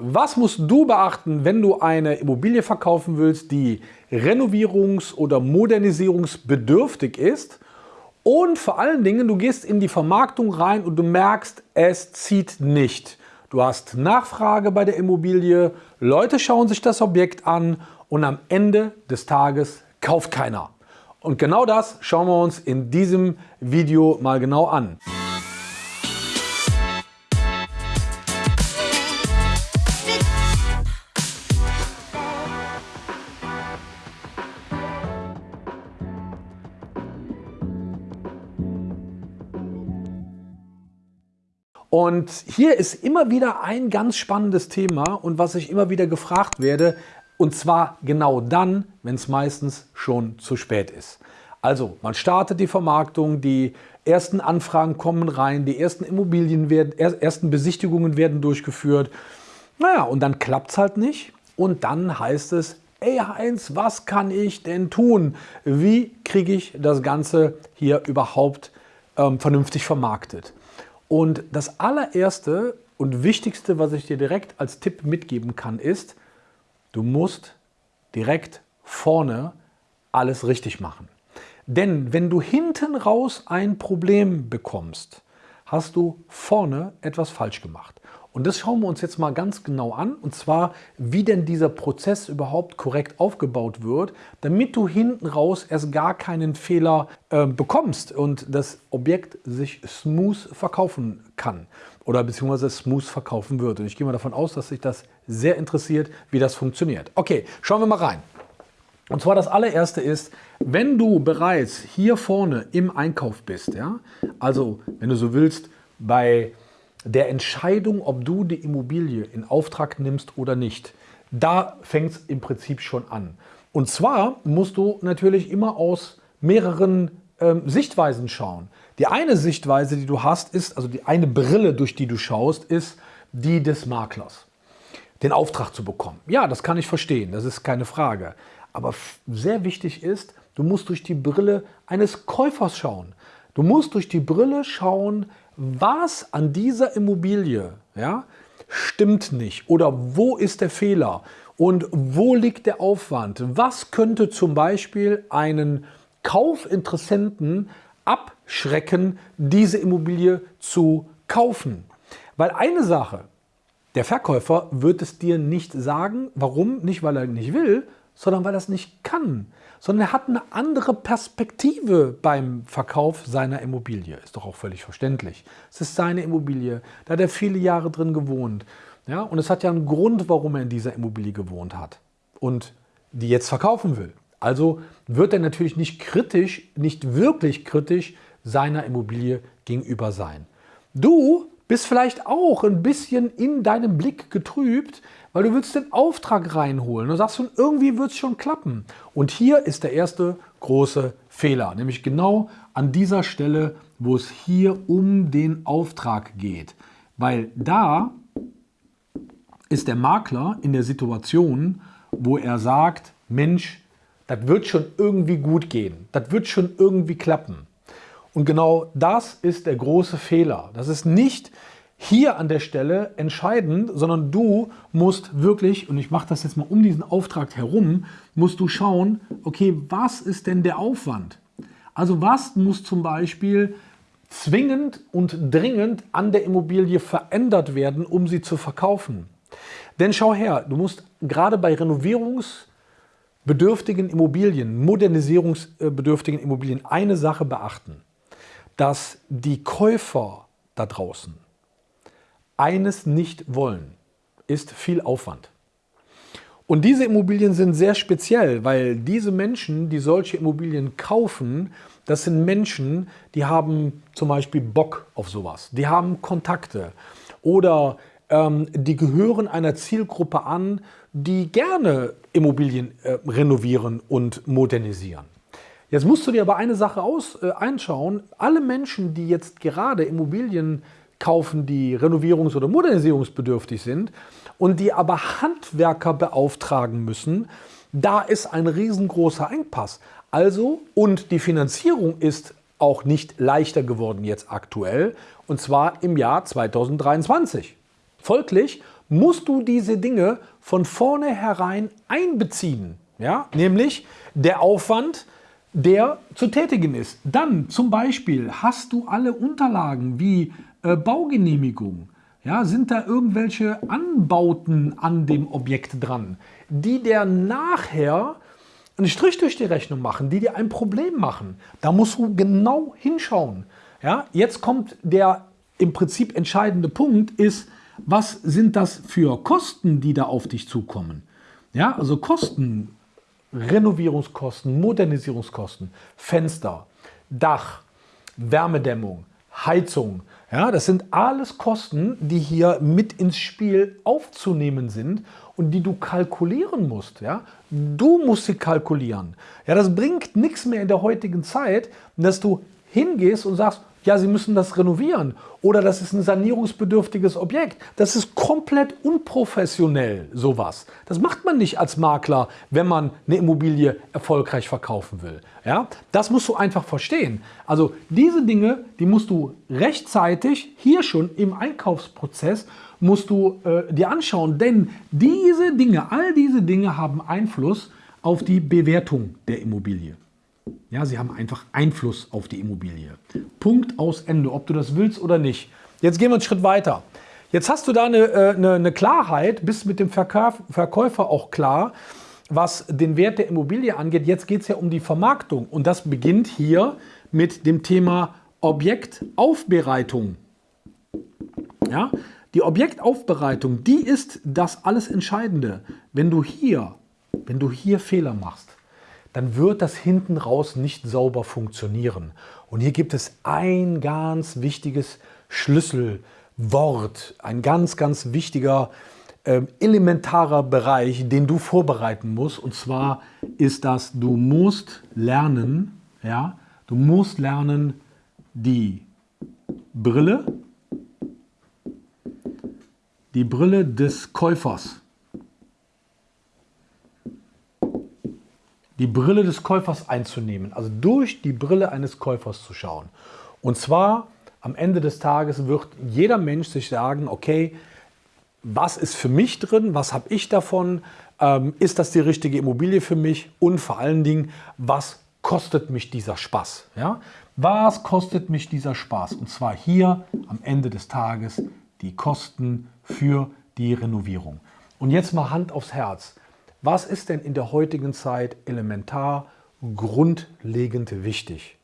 Was musst du beachten, wenn du eine Immobilie verkaufen willst, die renovierungs- oder modernisierungsbedürftig ist? Und vor allen Dingen, du gehst in die Vermarktung rein und du merkst, es zieht nicht. Du hast Nachfrage bei der Immobilie, Leute schauen sich das Objekt an und am Ende des Tages kauft keiner. Und genau das schauen wir uns in diesem Video mal genau an. Und hier ist immer wieder ein ganz spannendes Thema und was ich immer wieder gefragt werde, und zwar genau dann, wenn es meistens schon zu spät ist. Also man startet die Vermarktung, die ersten Anfragen kommen rein, die ersten Immobilien werden, ersten Besichtigungen werden durchgeführt. Naja, und dann klappt es halt nicht. Und dann heißt es, ey Heinz, was kann ich denn tun? Wie kriege ich das Ganze hier überhaupt ähm, vernünftig vermarktet? Und das allererste und wichtigste, was ich dir direkt als Tipp mitgeben kann, ist, du musst direkt vorne alles richtig machen. Denn wenn du hinten raus ein Problem bekommst, hast du vorne etwas falsch gemacht. Und das schauen wir uns jetzt mal ganz genau an, und zwar, wie denn dieser Prozess überhaupt korrekt aufgebaut wird, damit du hinten raus erst gar keinen Fehler äh, bekommst und das Objekt sich smooth verkaufen kann oder beziehungsweise smooth verkaufen wird. Und ich gehe mal davon aus, dass sich das sehr interessiert, wie das funktioniert. Okay, schauen wir mal rein. Und zwar das allererste ist, wenn du bereits hier vorne im Einkauf bist, ja, also wenn du so willst, bei der Entscheidung, ob du die Immobilie in Auftrag nimmst oder nicht, da fängt es im Prinzip schon an. Und zwar musst du natürlich immer aus mehreren ähm, Sichtweisen schauen. Die eine Sichtweise, die du hast, ist, also die eine Brille, durch die du schaust, ist die des Maklers. Den Auftrag zu bekommen. Ja, das kann ich verstehen, das ist keine Frage. Aber sehr wichtig ist, du musst durch die Brille eines Käufers schauen. Du musst durch die Brille schauen, was an dieser Immobilie ja, stimmt nicht oder wo ist der Fehler und wo liegt der Aufwand. Was könnte zum Beispiel einen Kaufinteressenten abschrecken, diese Immobilie zu kaufen? Weil eine Sache, der Verkäufer wird es dir nicht sagen. Warum? Nicht, weil er nicht will, sondern weil er es nicht kann sondern er hat eine andere Perspektive beim Verkauf seiner Immobilie. Ist doch auch völlig verständlich. Es ist seine Immobilie, da hat er viele Jahre drin gewohnt. Ja, und es hat ja einen Grund, warum er in dieser Immobilie gewohnt hat und die jetzt verkaufen will. Also wird er natürlich nicht kritisch, nicht wirklich kritisch seiner Immobilie gegenüber sein. Du bist vielleicht auch ein bisschen in deinem Blick getrübt, weil du willst den Auftrag reinholen. Du sagst schon, irgendwie wird es schon klappen. Und hier ist der erste große Fehler, nämlich genau an dieser Stelle, wo es hier um den Auftrag geht. Weil da ist der Makler in der Situation, wo er sagt, Mensch, das wird schon irgendwie gut gehen, das wird schon irgendwie klappen. Und genau das ist der große Fehler. Das ist nicht hier an der Stelle entscheidend, sondern du musst wirklich, und ich mache das jetzt mal um diesen Auftrag herum, musst du schauen, okay, was ist denn der Aufwand? Also was muss zum Beispiel zwingend und dringend an der Immobilie verändert werden, um sie zu verkaufen? Denn schau her, du musst gerade bei renovierungsbedürftigen Immobilien, modernisierungsbedürftigen Immobilien eine Sache beachten, dass die Käufer da draußen eines nicht wollen, ist viel Aufwand. Und diese Immobilien sind sehr speziell, weil diese Menschen, die solche Immobilien kaufen, das sind Menschen, die haben zum Beispiel Bock auf sowas. Die haben Kontakte oder ähm, die gehören einer Zielgruppe an, die gerne Immobilien äh, renovieren und modernisieren. Jetzt musst du dir aber eine Sache aus, äh, einschauen. Alle Menschen, die jetzt gerade Immobilien kaufen, die renovierungs- oder modernisierungsbedürftig sind und die aber Handwerker beauftragen müssen, da ist ein riesengroßer Engpass. Also, und die Finanzierung ist auch nicht leichter geworden jetzt aktuell, und zwar im Jahr 2023. Folglich musst du diese Dinge von vornherein einbeziehen. Ja? Nämlich der Aufwand, der zu tätigen ist. Dann zum Beispiel hast du alle Unterlagen wie äh, Baugenehmigung. Ja, sind da irgendwelche Anbauten an dem Objekt dran, die der nachher einen Strich durch die Rechnung machen, die dir ein Problem machen. Da musst du genau hinschauen. Ja, jetzt kommt der im Prinzip entscheidende Punkt ist, was sind das für Kosten, die da auf dich zukommen? Ja, also Kosten, Renovierungskosten, Modernisierungskosten, Fenster, Dach, Wärmedämmung, Heizung. Ja, das sind alles Kosten, die hier mit ins Spiel aufzunehmen sind und die du kalkulieren musst. Ja? Du musst sie kalkulieren. Ja, das bringt nichts mehr in der heutigen Zeit, dass du hingehst und sagst, ja, Sie müssen das renovieren oder das ist ein sanierungsbedürftiges Objekt. Das ist komplett unprofessionell, sowas. Das macht man nicht als Makler, wenn man eine Immobilie erfolgreich verkaufen will. Ja? Das musst du einfach verstehen. Also diese Dinge, die musst du rechtzeitig hier schon im Einkaufsprozess musst du äh, dir anschauen, denn diese Dinge, all diese Dinge haben Einfluss auf die Bewertung der Immobilie. Ja, sie haben einfach Einfluss auf die Immobilie. Punkt aus Ende, ob du das willst oder nicht. Jetzt gehen wir einen Schritt weiter. Jetzt hast du da eine, äh, eine, eine Klarheit, bist mit dem Verkauf, Verkäufer auch klar, was den Wert der Immobilie angeht. Jetzt geht es ja um die Vermarktung und das beginnt hier mit dem Thema Objektaufbereitung. Ja, die Objektaufbereitung, die ist das alles Entscheidende. Wenn du hier, wenn du hier Fehler machst, dann wird das hinten raus nicht sauber funktionieren. Und hier gibt es ein ganz wichtiges Schlüsselwort, ein ganz, ganz wichtiger äh, elementarer Bereich, den du vorbereiten musst. Und zwar ist das, du musst lernen, ja, du musst lernen, die Brille, die Brille des Käufers die Brille des Käufers einzunehmen, also durch die Brille eines Käufers zu schauen. Und zwar am Ende des Tages wird jeder Mensch sich sagen, okay, was ist für mich drin, was habe ich davon, ähm, ist das die richtige Immobilie für mich und vor allen Dingen, was kostet mich dieser Spaß? Ja? Was kostet mich dieser Spaß? Und zwar hier am Ende des Tages die Kosten für die Renovierung. Und jetzt mal Hand aufs Herz. Was ist denn in der heutigen Zeit elementar, grundlegend wichtig?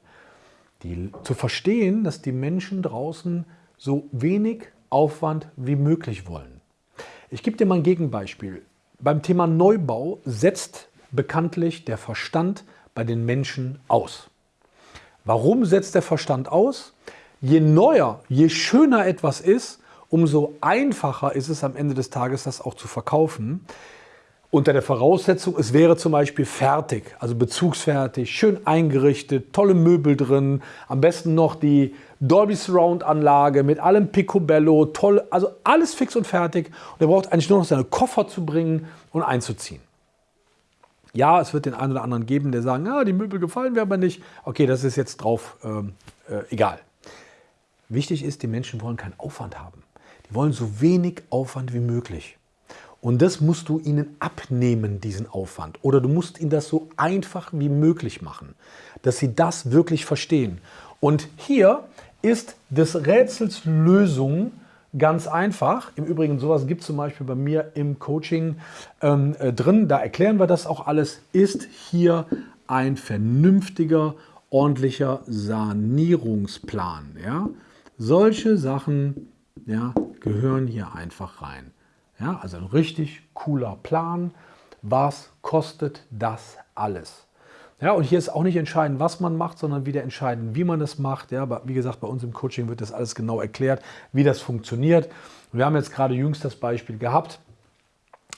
Die, zu verstehen, dass die Menschen draußen so wenig Aufwand wie möglich wollen. Ich gebe dir mal ein Gegenbeispiel. Beim Thema Neubau setzt bekanntlich der Verstand bei den Menschen aus. Warum setzt der Verstand aus? Je neuer, je schöner etwas ist, umso einfacher ist es am Ende des Tages, das auch zu verkaufen unter der Voraussetzung, es wäre zum Beispiel fertig, also bezugsfertig, schön eingerichtet, tolle Möbel drin, am besten noch die Dolby Surround Anlage mit allem Picobello, toll, also alles fix und fertig. Und er braucht eigentlich nur noch seine Koffer zu bringen und einzuziehen. Ja, es wird den einen oder anderen geben, der sagen, ja, die Möbel gefallen mir aber nicht. Okay, das ist jetzt drauf ähm, äh, egal. Wichtig ist, die Menschen wollen keinen Aufwand haben. Die wollen so wenig Aufwand wie möglich. Und das musst du ihnen abnehmen, diesen Aufwand. Oder du musst ihnen das so einfach wie möglich machen, dass sie das wirklich verstehen. Und hier ist des Rätsels Lösung ganz einfach. Im Übrigen, sowas gibt es zum Beispiel bei mir im Coaching ähm, äh, drin. Da erklären wir das auch alles. Ist hier ein vernünftiger, ordentlicher Sanierungsplan. Ja? Solche Sachen ja, gehören hier einfach rein. Ja, also ein richtig cooler Plan. Was kostet das alles? Ja, und hier ist auch nicht entscheidend, was man macht, sondern wieder entscheidend, wie man es macht. Ja, aber wie gesagt, bei uns im Coaching wird das alles genau erklärt, wie das funktioniert. Wir haben jetzt gerade jüngst das Beispiel gehabt.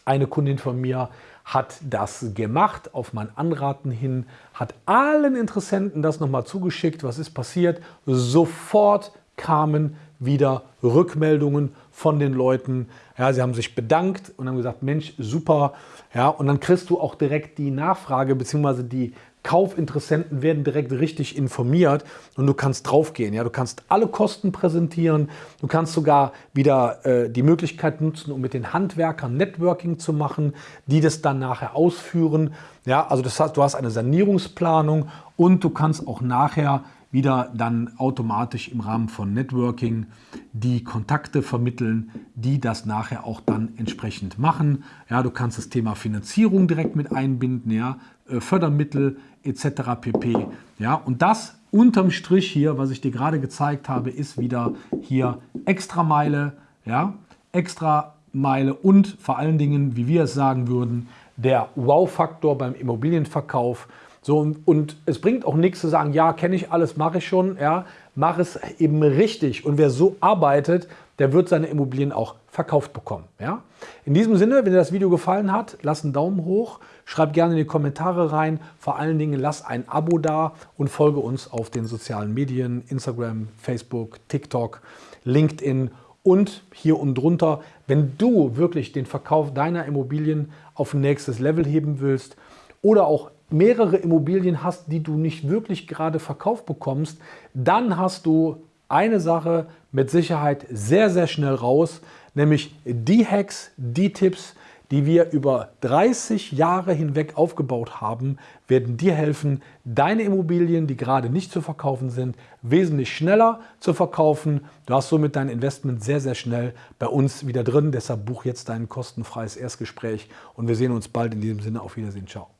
Eine Kundin von mir hat das gemacht, auf mein Anraten hin, hat allen Interessenten das nochmal zugeschickt. Was ist passiert? Sofort kamen wieder Rückmeldungen von den Leuten. Ja, sie haben sich bedankt und haben gesagt, Mensch, super. Ja, und dann kriegst du auch direkt die Nachfrage bzw. die Kaufinteressenten werden direkt richtig informiert und du kannst draufgehen. Ja? Du kannst alle Kosten präsentieren, du kannst sogar wieder äh, die Möglichkeit nutzen, um mit den Handwerkern Networking zu machen, die das dann nachher ausführen. Ja? Also das heißt, du hast eine Sanierungsplanung und du kannst auch nachher wieder dann automatisch im Rahmen von Networking die Kontakte vermitteln, die das nachher auch dann entsprechend machen. Ja, du kannst das Thema Finanzierung direkt mit einbinden, ja, äh, Fördermittel etc. pp. Ja, und das unterm Strich hier, was ich dir gerade gezeigt habe, ist wieder hier extra Meile, ja, extra Meile und vor allen Dingen, wie wir es sagen würden, der Wow-Faktor beim Immobilienverkauf. So, und, und es bringt auch nichts zu sagen, ja, kenne ich alles, mache ich schon. Ja, mach es eben richtig. Und wer so arbeitet, der wird seine Immobilien auch verkauft bekommen. Ja? In diesem Sinne, wenn dir das Video gefallen hat, lass einen Daumen hoch, schreib gerne in die Kommentare rein. Vor allen Dingen lass ein Abo da und folge uns auf den sozialen Medien, Instagram, Facebook, TikTok, LinkedIn und hier unten drunter. Wenn du wirklich den Verkauf deiner Immobilien auf nächstes Level heben willst oder auch mehrere Immobilien hast, die du nicht wirklich gerade verkauft bekommst, dann hast du eine Sache mit Sicherheit sehr, sehr schnell raus, nämlich die Hacks, die Tipps, die wir über 30 Jahre hinweg aufgebaut haben, werden dir helfen, deine Immobilien, die gerade nicht zu verkaufen sind, wesentlich schneller zu verkaufen. Du hast somit dein Investment sehr, sehr schnell bei uns wieder drin. Deshalb buch jetzt dein kostenfreies Erstgespräch und wir sehen uns bald in diesem Sinne. Auf Wiedersehen. Ciao.